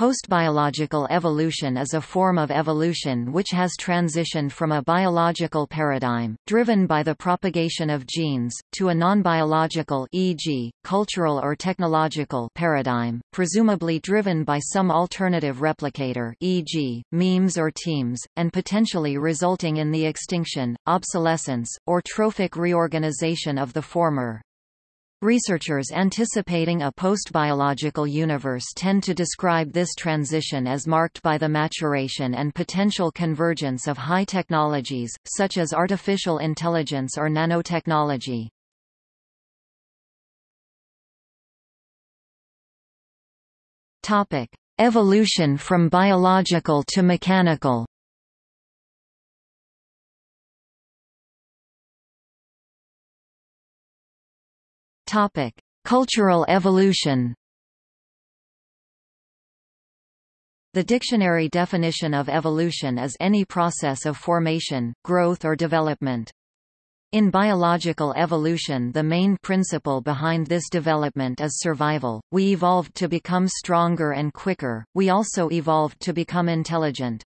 Postbiological evolution is a form of evolution which has transitioned from a biological paradigm, driven by the propagation of genes, to a non-biological e.g., cultural or technological paradigm, presumably driven by some alternative replicator e.g., memes or temes, and potentially resulting in the extinction, obsolescence, or trophic reorganization of the former. Researchers anticipating a post-biological universe tend to describe this transition as marked by the maturation and potential convergence of high technologies, such as artificial intelligence or nanotechnology. Evolution from biological to mechanical Topic: Cultural evolution. The dictionary definition of evolution is any process of formation, growth or development. In biological evolution the main principle behind this development is survival, we evolved to become stronger and quicker, we also evolved to become intelligent.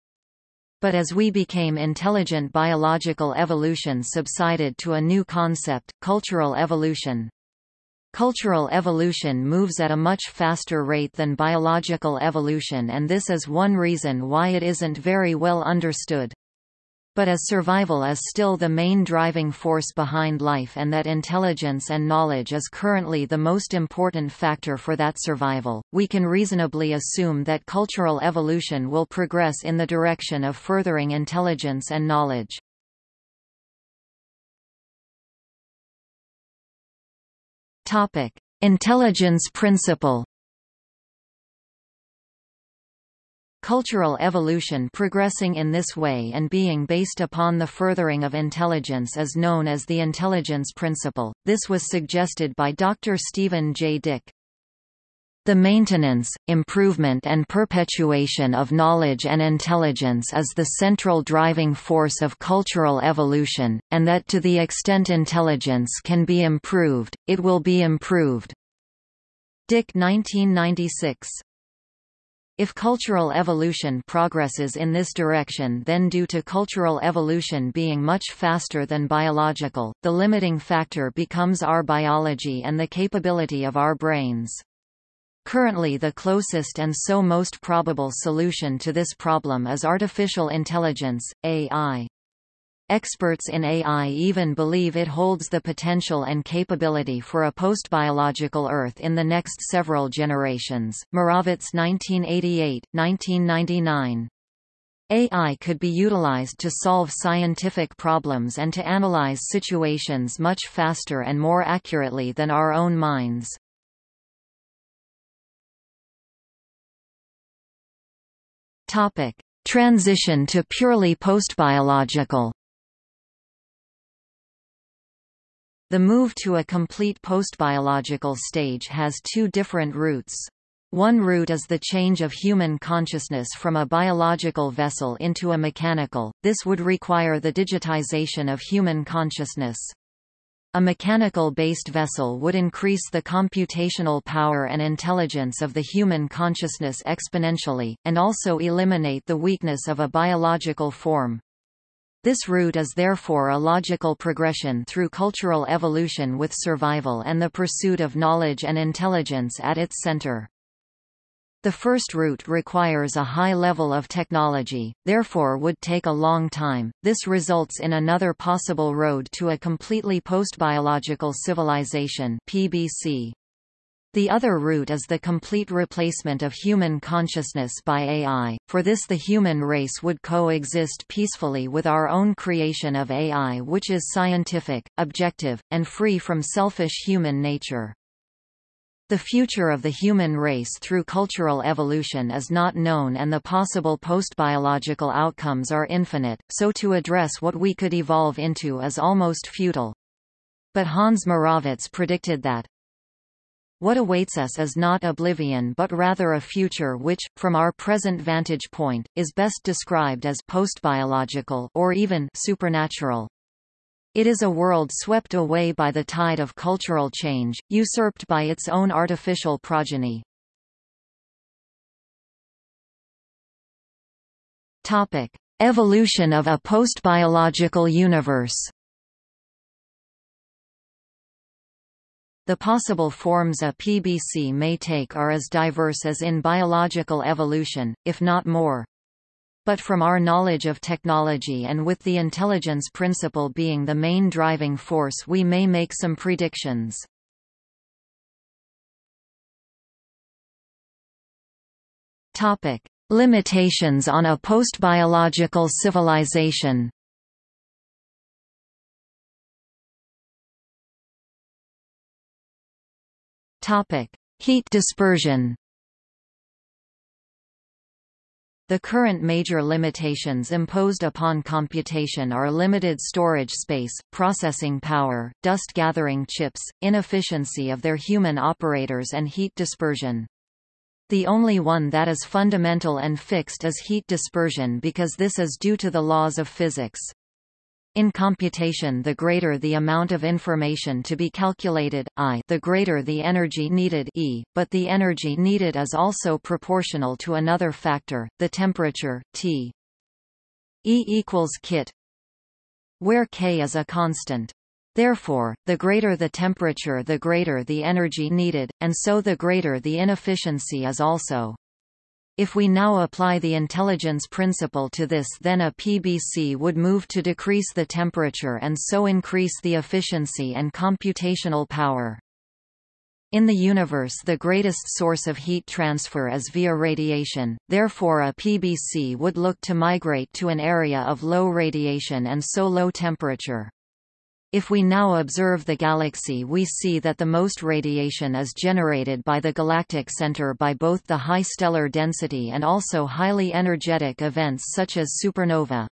But as we became intelligent biological evolution subsided to a new concept, cultural evolution. Cultural evolution moves at a much faster rate than biological evolution and this is one reason why it isn't very well understood. But as survival is still the main driving force behind life and that intelligence and knowledge is currently the most important factor for that survival, we can reasonably assume that cultural evolution will progress in the direction of furthering intelligence and knowledge. Topic: Intelligence principle. Cultural evolution progressing in this way and being based upon the furthering of intelligence is known as the intelligence principle. This was suggested by Dr. Stephen J. Dick. The maintenance, improvement and perpetuation of knowledge and intelligence is the central driving force of cultural evolution, and that to the extent intelligence can be improved, it will be improved. Dick 1996 if cultural evolution progresses in this direction then due to cultural evolution being much faster than biological, the limiting factor becomes our biology and the capability of our brains. Currently the closest and so most probable solution to this problem is artificial intelligence, AI. Experts in AI even believe it holds the potential and capability for a post-biological Earth in the next several generations. Moravec 1988, 1999. AI could be utilized to solve scientific problems and to analyze situations much faster and more accurately than our own minds. Topic: Transition to purely postbiological. The move to a complete postbiological stage has two different routes. One route is the change of human consciousness from a biological vessel into a mechanical, this would require the digitization of human consciousness. A mechanical-based vessel would increase the computational power and intelligence of the human consciousness exponentially, and also eliminate the weakness of a biological form. This route is therefore a logical progression through cultural evolution with survival and the pursuit of knowledge and intelligence at its center. The first route requires a high level of technology, therefore would take a long time. This results in another possible road to a completely post-biological civilization (PBC). The other route is the complete replacement of human consciousness by AI. For this the human race would coexist peacefully with our own creation of AI which is scientific, objective, and free from selfish human nature. The future of the human race through cultural evolution is not known and the possible post-biological outcomes are infinite, so to address what we could evolve into is almost futile. But Hans Moravec predicted that, what awaits us is not oblivion but rather a future which, from our present vantage point, is best described as post-biological or even supernatural. It is a world swept away by the tide of cultural change, usurped by its own artificial progeny. Topic: Evolution of a postbiological universe. The possible forms a PBC may take are as diverse as in biological evolution, if not more. But from our knowledge of technology and with the intelligence principle being the main driving force we may make some predictions. Topic: Limitations on a postbiological civilization. Topic: Heat dispersion. The current major limitations imposed upon computation are limited storage space, processing power, dust-gathering chips, inefficiency of their human operators and heat dispersion. The only one that is fundamental and fixed is heat dispersion because this is due to the laws of physics. In computation the greater the amount of information to be calculated, I the greater the energy needed E, but the energy needed is also proportional to another factor, the temperature, T. E equals kT where K is a constant. Therefore, the greater the temperature the greater the energy needed, and so the greater the inefficiency is also. If we now apply the intelligence principle to this then a PBC would move to decrease the temperature and so increase the efficiency and computational power. In the universe the greatest source of heat transfer is via radiation, therefore a PBC would look to migrate to an area of low radiation and so low temperature. If we now observe the galaxy we see that the most radiation is generated by the galactic center by both the high stellar density and also highly energetic events such as supernova.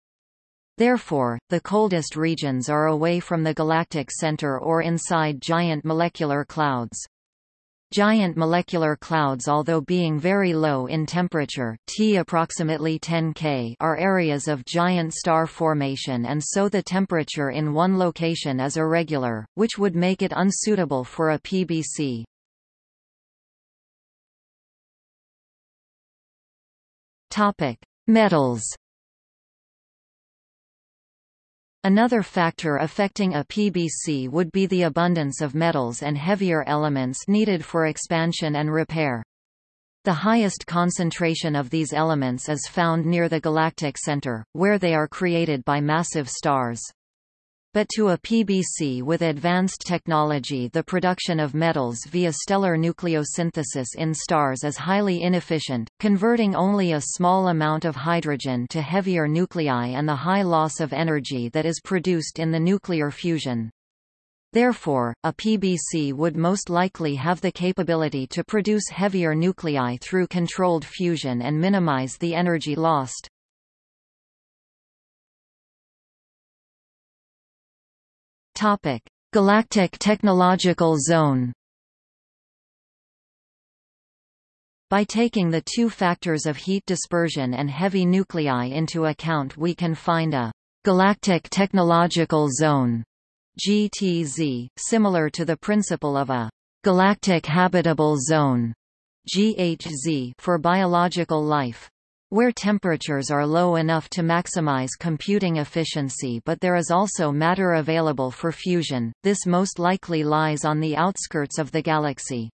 Therefore, the coldest regions are away from the galactic center or inside giant molecular clouds. Giant molecular clouds although being very low in temperature T approximately 10 K are areas of giant star formation and so the temperature in one location is irregular, which would make it unsuitable for a PBC. Metals Another factor affecting a PBC would be the abundance of metals and heavier elements needed for expansion and repair. The highest concentration of these elements is found near the galactic center, where they are created by massive stars. But to a PBC with advanced technology the production of metals via stellar nucleosynthesis in stars is highly inefficient, converting only a small amount of hydrogen to heavier nuclei and the high loss of energy that is produced in the nuclear fusion. Therefore, a PBC would most likely have the capability to produce heavier nuclei through controlled fusion and minimize the energy lost. Topic: Galactic Technological Zone. By taking the two factors of heat dispersion and heavy nuclei into account we can find a galactic technological zone GTZ, similar to the principle of a galactic habitable zone GHZ for biological life where temperatures are low enough to maximize computing efficiency but there is also matter available for fusion, this most likely lies on the outskirts of the galaxy.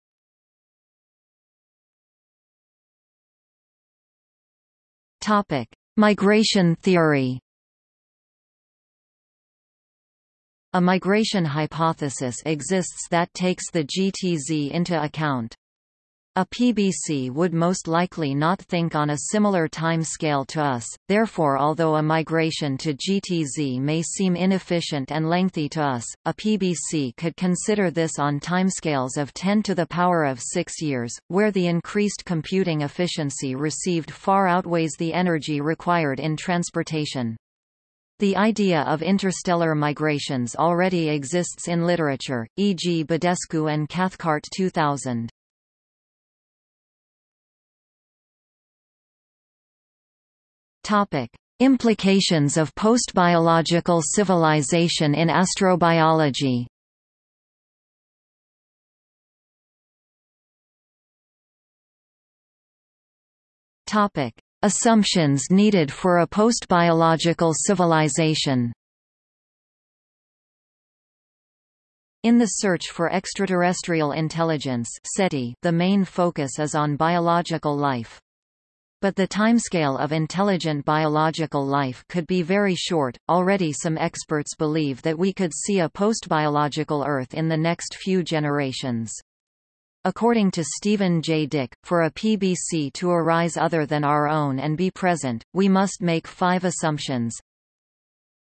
Migration theory A migration hypothesis exists that takes the GTZ into account. A PBC would most likely not think on a similar time scale to us, therefore although a migration to GTZ may seem inefficient and lengthy to us, a PBC could consider this on timescales of 10 to the power of 6 years, where the increased computing efficiency received far outweighs the energy required in transportation. The idea of interstellar migrations already exists in literature, e.g. Badescu and Cathcart 2000. Topic: Implications of postbiological civilization in astrobiology. Topic: Assumptions needed for a post-biological civilization In the search for extraterrestrial intelligence SETI, the main focus is on biological life. But the timescale of intelligent biological life could be very short. Already some experts believe that we could see a post-biological Earth in the next few generations. According to Stephen J. Dick, for a PBC to arise other than our own and be present, we must make five assumptions.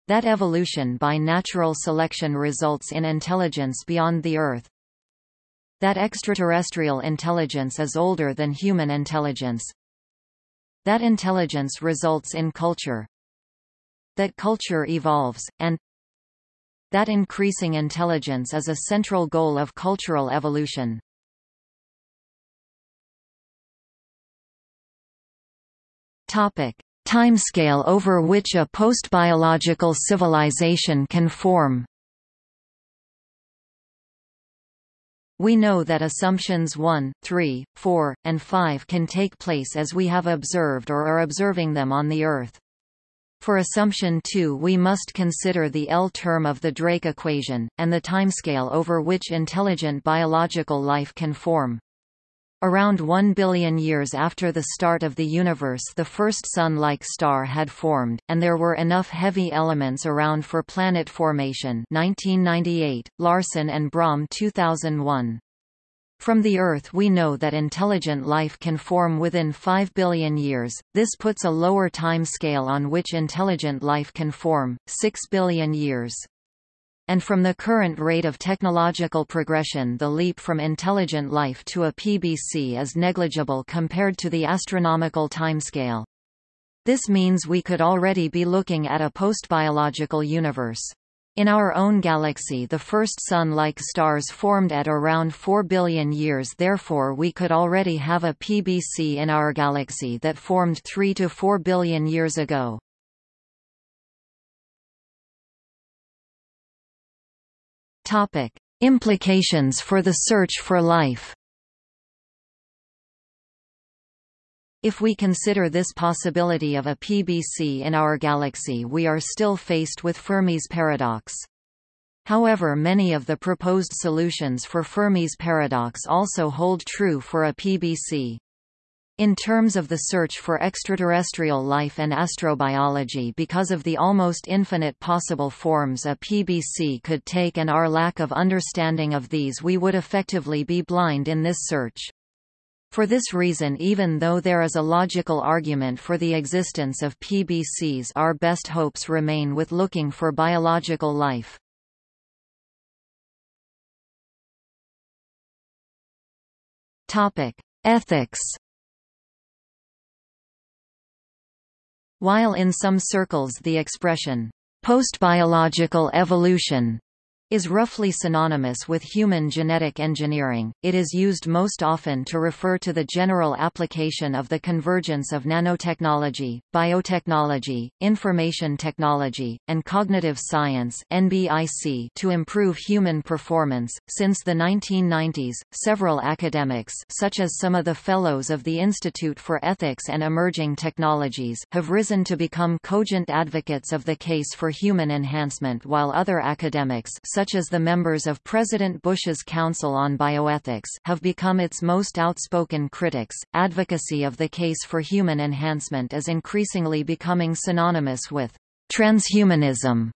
That evolution by natural selection results in intelligence beyond the Earth. That extraterrestrial intelligence is older than human intelligence. That intelligence results in culture. That culture evolves, and that increasing intelligence is a central goal of cultural evolution. Topic: Timescale over which a post-biological civilization can form. We know that assumptions 1, 3, 4, and 5 can take place as we have observed or are observing them on the Earth. For assumption 2 we must consider the L term of the Drake equation, and the timescale over which intelligent biological life can form. Around 1 billion years after the start of the universe the first Sun-like star had formed, and there were enough heavy elements around for planet formation. 1998, Larson and Bromm 2001. From the Earth we know that intelligent life can form within 5 billion years, this puts a lower time scale on which intelligent life can form, 6 billion years and from the current rate of technological progression the leap from intelligent life to a PBC is negligible compared to the astronomical timescale. This means we could already be looking at a post-biological universe. In our own galaxy the first Sun-like stars formed at around 4 billion years therefore we could already have a PBC in our galaxy that formed 3 to 4 billion years ago. Topic: Implications for the search for life. If we consider this possibility of a PBC in our galaxy we are still faced with Fermi's paradox. However many of the proposed solutions for Fermi's paradox also hold true for a PBC. In terms of the search for extraterrestrial life and astrobiology because of the almost infinite possible forms a PBC could take and our lack of understanding of these we would effectively be blind in this search. For this reason even though there is a logical argument for the existence of PBCs our best hopes remain with looking for biological life. Ethics While in some circles the expression, post-biological evolution is roughly synonymous with human genetic engineering, it is used most often to refer to the general application of the convergence of nanotechnology, biotechnology, information technology, and cognitive science (NBIC) to improve human performance. Since the 1990s, several academics, such as some of the fellows of the Institute for Ethics and Emerging Technologies, have risen to become cogent advocates of the case for human enhancement, while other academics, such as the members of President Bush's Council on Bioethics, have become its most outspoken critics. Advocacy of the case for human enhancement is increasingly becoming synonymous with transhumanism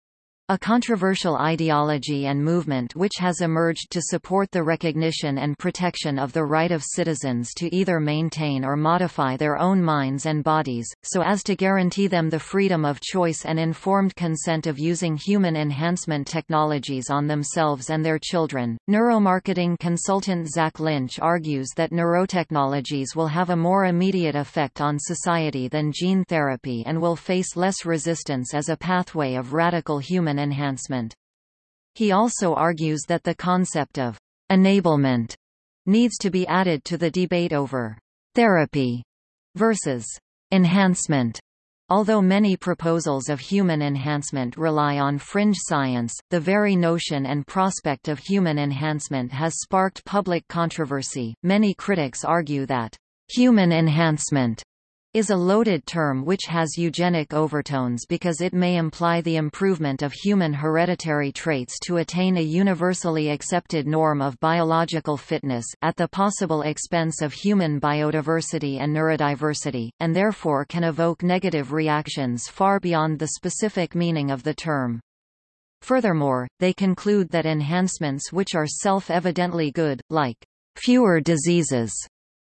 a controversial ideology and movement which has emerged to support the recognition and protection of the right of citizens to either maintain or modify their own minds and bodies, so as to guarantee them the freedom of choice and informed consent of using human enhancement technologies on themselves and their children. Neuromarketing consultant Zach Lynch argues that neurotechnologies will have a more immediate effect on society than gene therapy and will face less resistance as a pathway of radical enhancement. He also argues that the concept of enablement needs to be added to the debate over therapy versus enhancement. Although many proposals of human enhancement rely on fringe science, the very notion and prospect of human enhancement has sparked public controversy. Many critics argue that human enhancement is a loaded term which has eugenic overtones because it may imply the improvement of human hereditary traits to attain a universally accepted norm of biological fitness, at the possible expense of human biodiversity and neurodiversity, and therefore can evoke negative reactions far beyond the specific meaning of the term. Furthermore, they conclude that enhancements which are self-evidently good, like fewer diseases,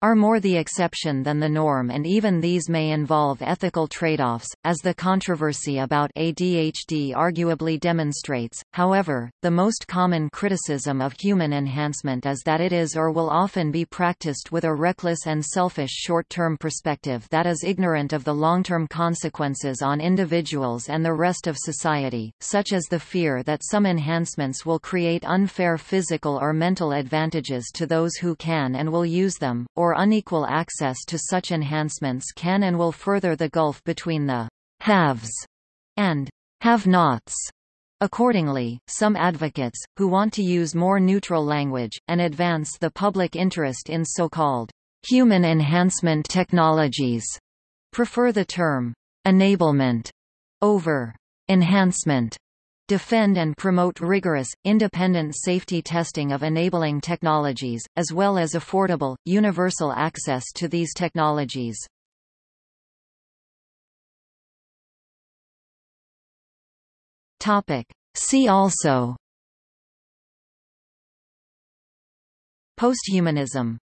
are more the exception than the norm and even these may involve ethical trade-offs, as the controversy about ADHD arguably demonstrates. However, the most common criticism of human enhancement is that it is or will often be practiced with a reckless and selfish short-term perspective that is ignorant of the long-term consequences on individuals and the rest of society, such as the fear that some enhancements will create unfair physical or mental advantages to those who can and will use them, or or unequal access to such enhancements can and will further the gulf between the haves and have-nots. Accordingly, some advocates, who want to use more neutral language, and advance the public interest in so-called human enhancement technologies, prefer the term enablement over enhancement defend and promote rigorous, independent safety testing of enabling technologies, as well as affordable, universal access to these technologies. See also. Posthumanism